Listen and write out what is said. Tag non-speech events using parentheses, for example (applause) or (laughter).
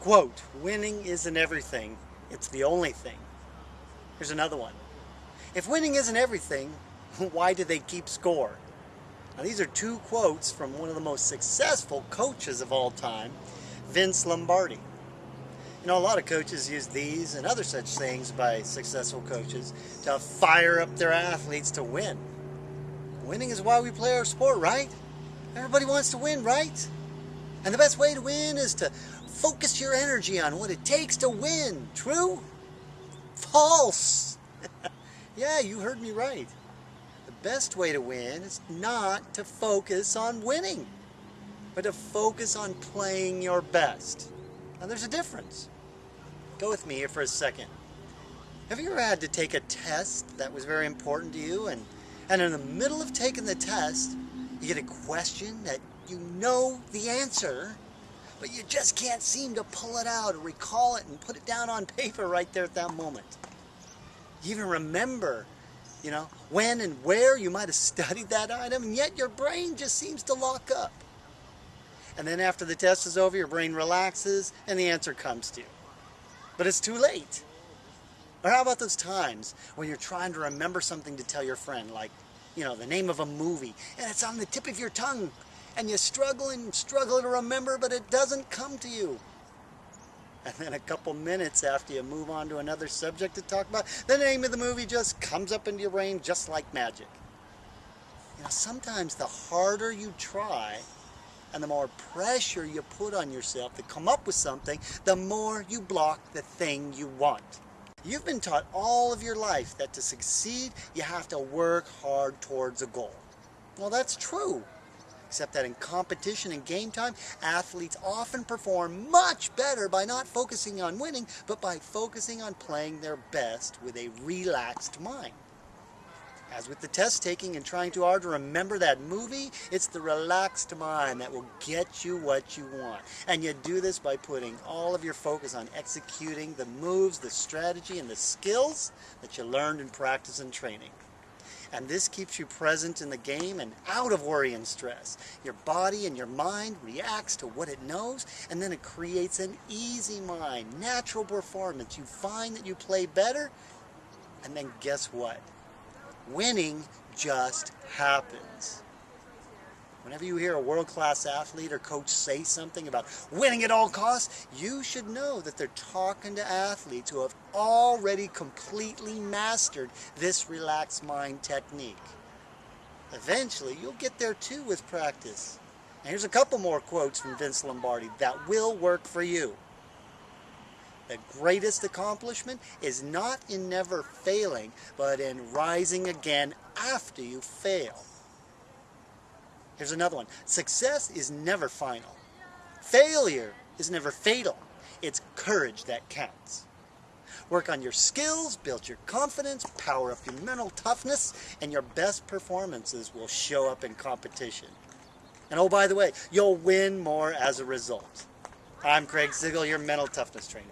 Quote, winning isn't everything, it's the only thing. Here's another one. If winning isn't everything, (laughs) why do they keep score? Now these are two quotes from one of the most successful coaches of all time, Vince Lombardi. You know, a lot of coaches use these and other such things by successful coaches to fire up their athletes to win. Winning is why we play our sport, right? Everybody wants to win, right? And the best way to win is to focus your energy on what it takes to win. True? False. (laughs) yeah, you heard me right. The best way to win is not to focus on winning, but to focus on playing your best. Now there's a difference. Go with me here for a second. Have you ever had to take a test that was very important to you and, and in the middle of taking the test, you get a question that you know the answer, but you just can't seem to pull it out or recall it and put it down on (laughs) paper right there at that moment. You even remember, you know, when and where you might have studied that item, and yet your brain just seems to lock up. And then after the test is over, your brain relaxes and the answer comes to you. But it's too late. Or how about those times when you're trying to remember something to tell your friend, like, you know, the name of a movie, and it's on the tip of your tongue, and you struggle and struggle to remember, but it doesn't come to you. And then a couple minutes after you move on to another subject to talk about, the name of the movie just comes up into your brain just like magic. You know, sometimes the harder you try and the more pressure you put on yourself to come up with something, the more you block the thing you want. You've been taught all of your life that to succeed, you have to work hard towards a goal. Well, that's true except that in competition and game time, athletes often perform much better by not focusing on winning, but by focusing on playing their best with a relaxed mind. As with the test taking and trying too hard to remember that movie, it's the relaxed mind that will get you what you want. And you do this by putting all of your focus on executing the moves, the strategy, and the skills that you learned in practice and training. And this keeps you present in the game and out of worry and stress. Your body and your mind reacts to what it knows, and then it creates an easy mind, natural performance. You find that you play better, and then guess what? Winning just happens. Whenever you hear a world-class athlete or coach say something about winning at all costs, you should know that they're talking to athletes who have already completely mastered this relaxed mind technique. Eventually, you'll get there too with practice. And here's a couple more quotes from Vince Lombardi that will work for you. The greatest accomplishment is not in never failing, but in rising again after you fail. Here's another one. Success is never final. Failure is never fatal. It's courage that counts. Work on your skills, build your confidence, power up your mental toughness, and your best performances will show up in competition. And oh, by the way, you'll win more as a result. I'm Craig Sigl, your mental toughness trainer.